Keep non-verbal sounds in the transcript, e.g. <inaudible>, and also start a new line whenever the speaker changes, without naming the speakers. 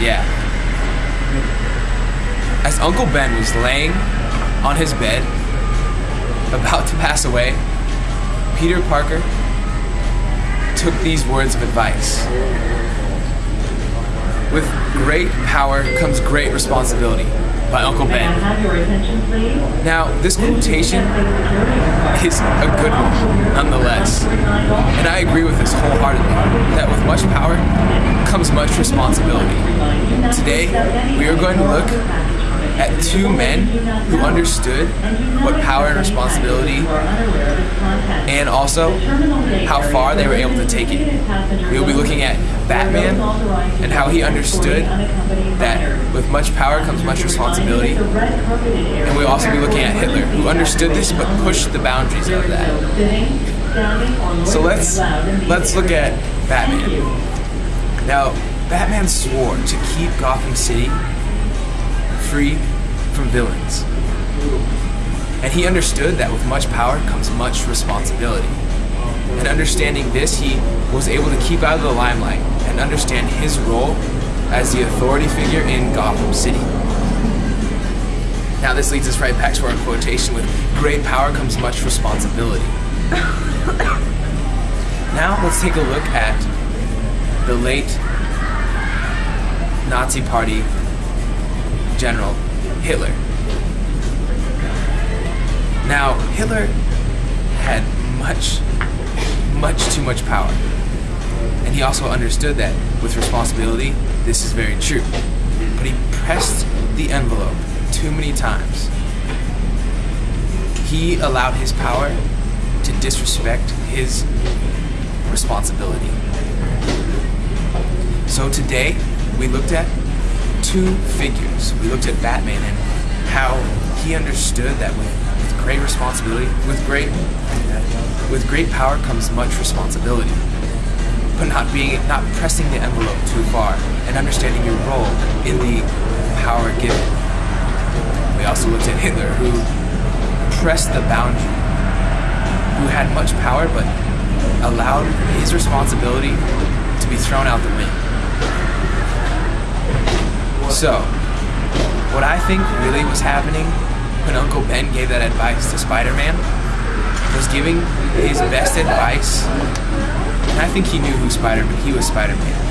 Yeah. As Uncle Ben was laying on his bed, about to pass away, Peter Parker took these words of advice. With great power comes great responsibility by Uncle Ben.
have your attention, please?
Now, this quotation is a good one, nonetheless. And I agree with this wholeheartedly that with much power comes much responsibility. Today, we are going to look at two men who understood what power and responsibility and also how far they were able to take it. We will be looking Batman and how he understood that with much power comes much responsibility. And we'll also be looking at Hitler, who understood this but pushed the boundaries of that. So let's let's look at Batman. Now, Batman swore to keep Gotham City free from villains. And he understood that with much power comes much responsibility. And understanding this, he was able to keep out of the limelight and understand his role as the authority figure in Gotham City. Now, this leads us right back to our quotation with great power comes much responsibility. <coughs> now, let's take a look at the late Nazi Party general Hitler. Now, Hitler had much, much too much power. And he also understood that with responsibility, this is very true. But he pressed the envelope too many times. He allowed his power to disrespect his responsibility. So today, we looked at two figures. We looked at Batman and how he understood that with, great responsibility, with great with great power comes much responsibility. But not being not pressing the envelope too far and understanding your role in the power given. We also looked at Hitler who pressed the boundary, who had much power but allowed his responsibility to be thrown out the window. So, what I think really was happening when Uncle Ben gave that advice to Spider Man was giving his best advice. Think he knew who Spider he was Spider Man.